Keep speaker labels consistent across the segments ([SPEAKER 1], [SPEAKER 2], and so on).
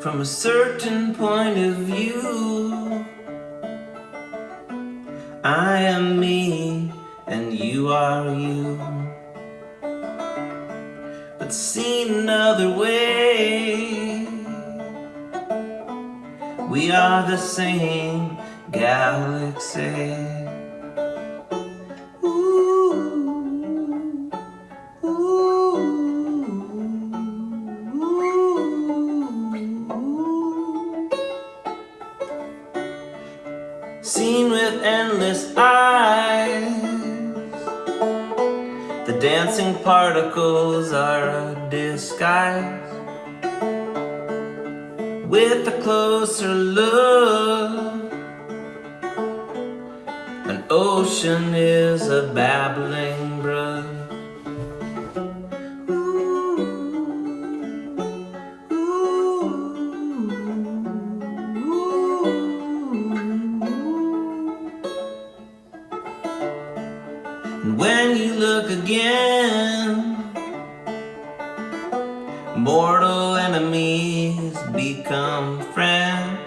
[SPEAKER 1] from a certain point of view. I am me and you are you. But seen another way, we are the same galaxy. Seen with endless eyes. The dancing particles are a disguise. With a closer look An ocean is a babbling brook And when you look again, mortal enemies become friends.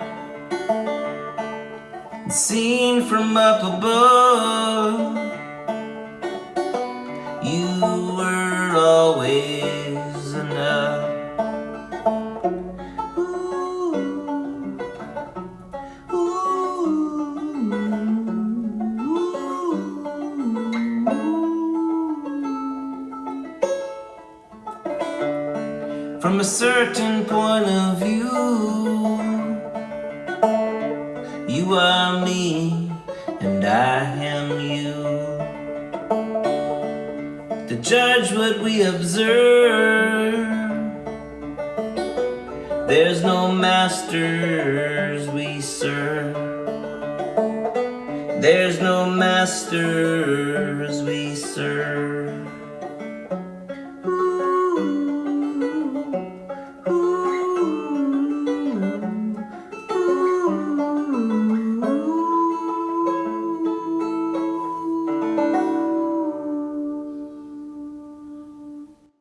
[SPEAKER 1] Seen from up above, you were always enough. From a certain point of view, you are me and I am you. To judge what we observe, there's no masters we serve. There's no masters we serve.